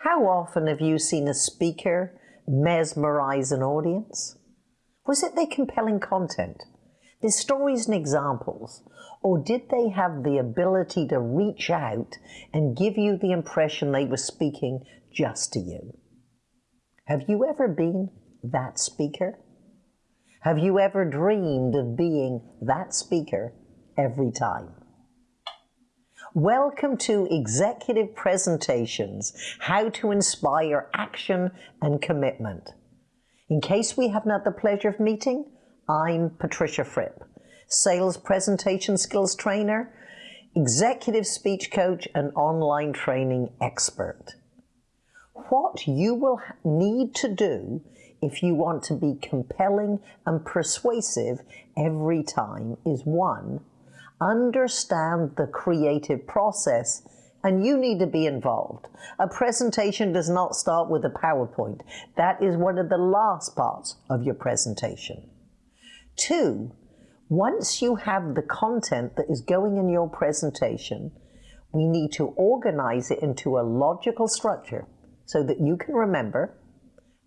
How often have you seen a speaker mesmerize an audience? Was it their compelling content, their stories and examples, or did they have the ability to reach out and give you the impression they were speaking just to you? Have you ever been that speaker? Have you ever dreamed of being that speaker every time? Welcome to Executive Presentations, How to Inspire Action and Commitment. In case we haven't had the pleasure of meeting, I'm Patricia Fripp, Sales Presentation Skills Trainer, Executive Speech Coach and Online Training Expert. What you will need to do if you want to be compelling and persuasive every time is one, understand the creative process and you need to be involved. A presentation does not start with a PowerPoint. That is one of the last parts of your presentation. Two, once you have the content that is going in your presentation, we need to organize it into a logical structure so that you can remember,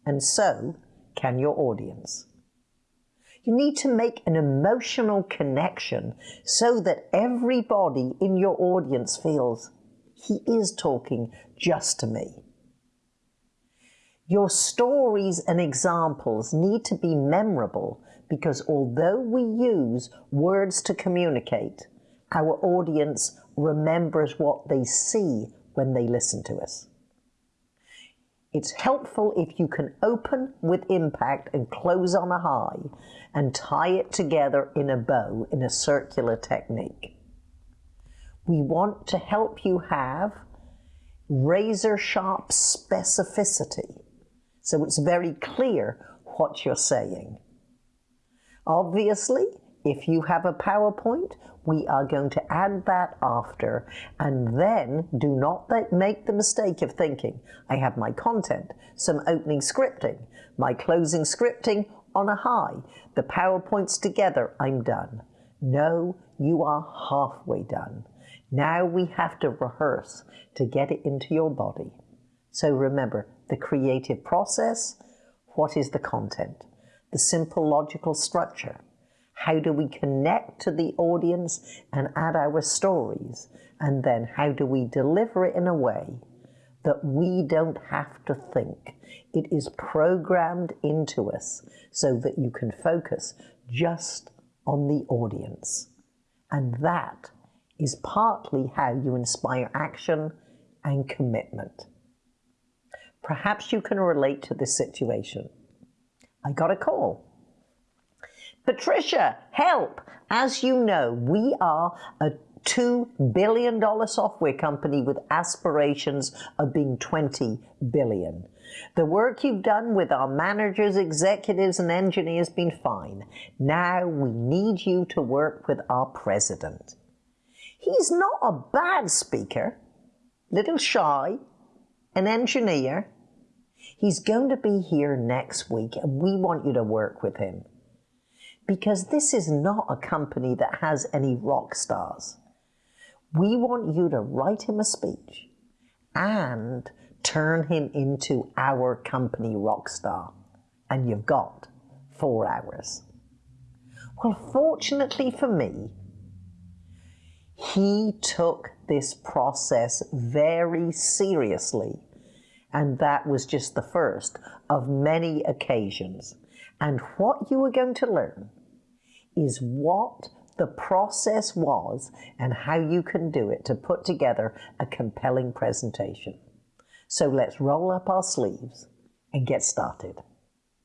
and so can your audience. You need to make an emotional connection so that everybody in your audience feels he is talking just to me. Your stories and examples need to be memorable because although we use words to communicate, our audience remembers what they see when they listen to us. It's helpful if you can open with impact and close on a high and tie it together in a bow in a circular technique. We want to help you have razor sharp specificity so it's very clear what you're saying. Obviously, if you have a PowerPoint, we are going to add that after and then do not make the mistake of thinking, I have my content, some opening scripting, my closing scripting on a high, the PowerPoints together, I'm done. No, you are halfway done. Now we have to rehearse to get it into your body. So remember, the creative process, what is the content? The simple logical structure, how do we connect to the audience and add our stories? And then how do we deliver it in a way that we don't have to think? It is programmed into us so that you can focus just on the audience. And that is partly how you inspire action and commitment. Perhaps you can relate to this situation. I got a call Patricia, help! As you know, we are a $2 billion software company with aspirations of being 20 billion. The work you've done with our managers, executives, and engineers has been fine. Now we need you to work with our president. He's not a bad speaker, little shy, an engineer. He's going to be here next week and we want you to work with him because this is not a company that has any rock stars. We want you to write him a speech and turn him into our company rock star. And you've got four hours. Well, fortunately for me, he took this process very seriously. And that was just the first of many occasions and what you are going to learn is what the process was and how you can do it to put together a compelling presentation. So let's roll up our sleeves and get started.